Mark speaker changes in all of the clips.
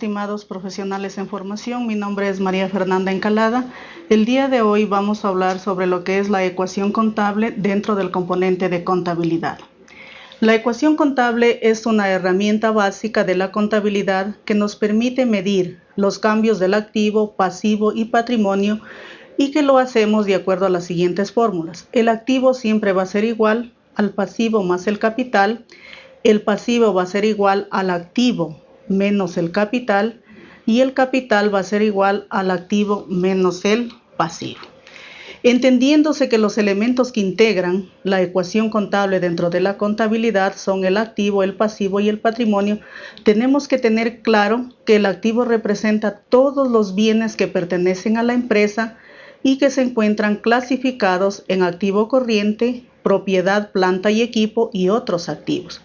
Speaker 1: estimados profesionales en formación. Mi nombre es María Fernanda Encalada. El día de hoy vamos a hablar sobre lo que es la ecuación contable dentro del componente de contabilidad. La ecuación contable es una herramienta básica de la contabilidad que nos permite medir los cambios del activo, pasivo y patrimonio y que lo hacemos de acuerdo a las siguientes fórmulas. El activo siempre va a ser igual al pasivo más el capital. El pasivo va a ser igual al activo menos el capital y el capital va a ser igual al activo menos el pasivo. Entendiéndose que los elementos que integran la ecuación contable dentro de la contabilidad son el activo, el pasivo y el patrimonio, tenemos que tener claro que el activo representa todos los bienes que pertenecen a la empresa y que se encuentran clasificados en activo corriente, propiedad, planta y equipo y otros activos.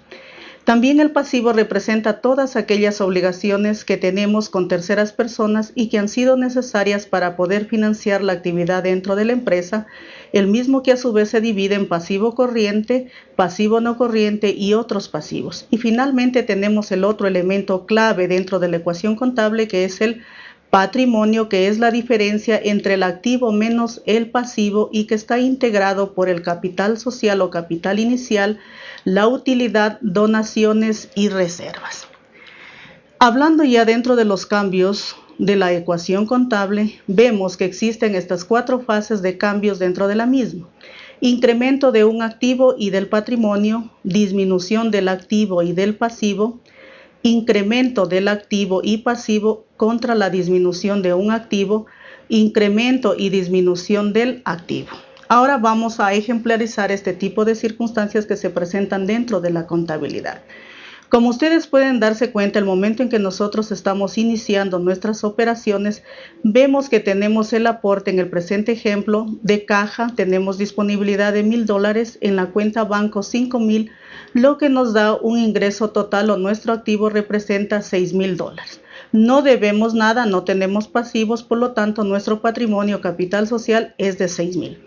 Speaker 1: También el pasivo representa todas aquellas obligaciones que tenemos con terceras personas y que han sido necesarias para poder financiar la actividad dentro de la empresa, el mismo que a su vez se divide en pasivo corriente, pasivo no corriente y otros pasivos. Y finalmente tenemos el otro elemento clave dentro de la ecuación contable que es el patrimonio, que es la diferencia entre el activo menos el pasivo y que está integrado por el capital social o capital inicial, la utilidad, donaciones y reservas. Hablando ya dentro de los cambios de la ecuación contable, vemos que existen estas cuatro fases de cambios dentro de la misma. Incremento de un activo y del patrimonio, disminución del activo y del pasivo, incremento del activo y pasivo contra la disminución de un activo, incremento y disminución del activo. Ahora vamos a ejemplarizar este tipo de circunstancias que se presentan dentro de la contabilidad. Como ustedes pueden darse cuenta, el momento en que nosotros estamos iniciando nuestras operaciones, vemos que tenemos el aporte en el presente ejemplo de caja, tenemos disponibilidad de mil dólares en la cuenta banco 5 mil, lo que nos da un ingreso total o nuestro activo representa 6 mil dólares. No debemos nada, no tenemos pasivos, por lo tanto nuestro patrimonio capital social es de 6 mil.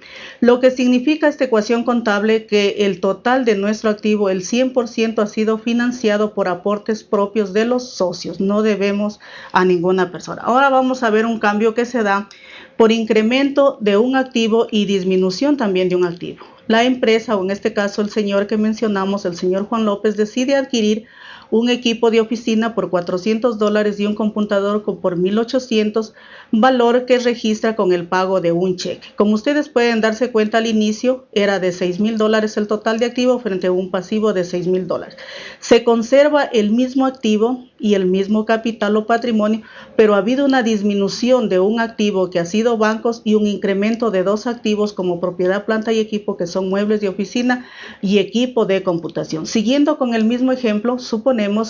Speaker 1: Lo que significa esta ecuación contable que el total de nuestro activo, el 100% ha sido financiado por aportes propios de los socios, no debemos a ninguna persona. Ahora vamos a ver un cambio que se da por incremento de un activo y disminución también de un activo. La empresa, o en este caso el señor que mencionamos, el señor Juan López, decide adquirir un equipo de oficina por 400 dólares y un computador por 1800, valor que registra con el pago de un cheque. Como ustedes pueden darse cuenta al inicio, era de 6 mil dólares el total de activo frente a un pasivo de 6 mil dólares. Se conserva el mismo activo y el mismo capital o patrimonio, pero ha habido una disminución de un activo que ha sido bancos y un incremento de dos activos como propiedad, planta y equipo que son muebles de oficina y equipo de computación. Siguiendo con el mismo ejemplo,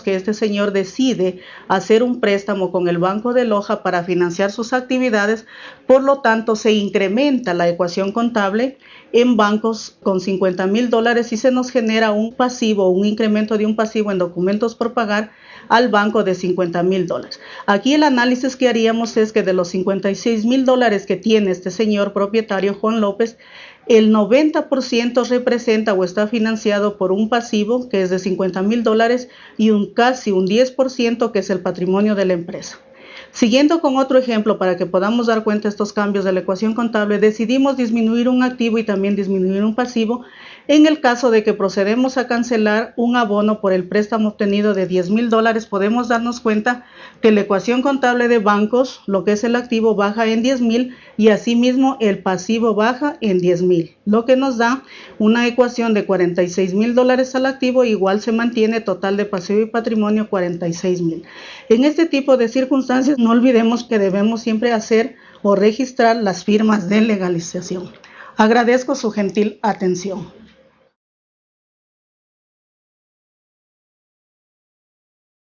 Speaker 1: que este señor decide hacer un préstamo con el Banco de Loja para financiar sus actividades, por lo tanto se incrementa la ecuación contable en bancos con 50 mil dólares y se nos genera un pasivo, un incremento de un pasivo en documentos por pagar al banco de 50 mil dólares. Aquí el análisis que haríamos es que de los 56 mil dólares que tiene este señor propietario Juan López, el 90% representa o está financiado por un pasivo que es de 50 mil dólares y un casi un 10% que es el patrimonio de la empresa. Siguiendo con otro ejemplo para que podamos dar cuenta de estos cambios de la ecuación contable, decidimos disminuir un activo y también disminuir un pasivo en el caso de que procedemos a cancelar un abono por el préstamo obtenido de 10 mil dólares, podemos darnos cuenta que la ecuación contable de bancos, lo que es el activo, baja en 10 mil y asimismo el pasivo baja en 10 mil, lo que nos da una ecuación de 46 mil dólares al activo, igual se mantiene total de pasivo y patrimonio 46 mil. En este tipo de circunstancias, no olvidemos que debemos siempre hacer o registrar las firmas de legalización. Agradezco su gentil atención.